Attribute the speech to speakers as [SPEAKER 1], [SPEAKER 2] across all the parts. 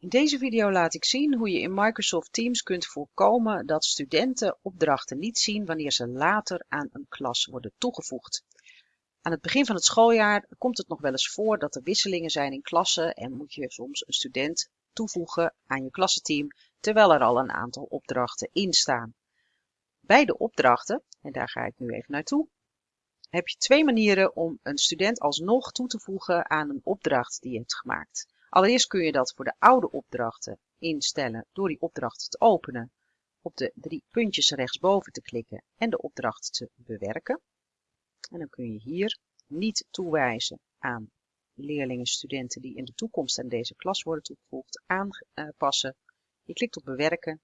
[SPEAKER 1] In deze video laat ik zien hoe je in Microsoft Teams kunt voorkomen dat studenten opdrachten niet zien wanneer ze later aan een klas worden toegevoegd. Aan het begin van het schooljaar komt het nog wel eens voor dat er wisselingen zijn in klassen en moet je soms een student toevoegen aan je klassenteam terwijl er al een aantal opdrachten in staan. Bij de opdrachten, en daar ga ik nu even naartoe, heb je twee manieren om een student alsnog toe te voegen aan een opdracht die je hebt gemaakt. Allereerst kun je dat voor de oude opdrachten instellen door die opdracht te openen, op de drie puntjes rechtsboven te klikken en de opdracht te bewerken. En dan kun je hier niet toewijzen aan leerlingen, studenten die in de toekomst aan deze klas worden toegevoegd, aanpassen. Je klikt op bewerken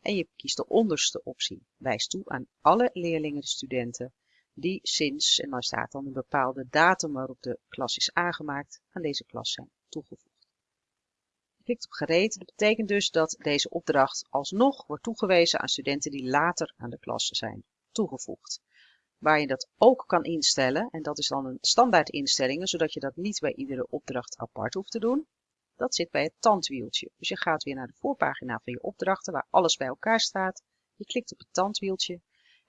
[SPEAKER 1] en je kiest de onderste optie. Wijs toe aan alle leerlingen, studenten die sinds, en daar staat dan een bepaalde datum waarop de klas is aangemaakt, aan deze klas zijn toegevoegd. Klikt op gereed. Dat betekent dus dat deze opdracht alsnog wordt toegewezen aan studenten die later aan de klas zijn toegevoegd. Waar je dat ook kan instellen, en dat is dan een standaard instellingen, zodat je dat niet bij iedere opdracht apart hoeft te doen. Dat zit bij het tandwieltje. Dus je gaat weer naar de voorpagina van je opdrachten, waar alles bij elkaar staat. Je klikt op het tandwieltje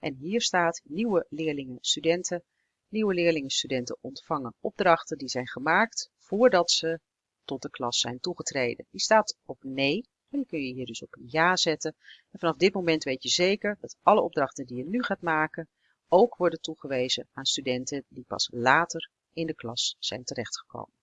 [SPEAKER 1] en hier staat nieuwe leerlingen, studenten. Nieuwe leerlingen, studenten ontvangen opdrachten die zijn gemaakt voordat ze tot de klas zijn toegetreden. Die staat op nee. En die kun je hier dus op ja zetten. En vanaf dit moment weet je zeker dat alle opdrachten die je nu gaat maken ook worden toegewezen aan studenten die pas later in de klas zijn terechtgekomen.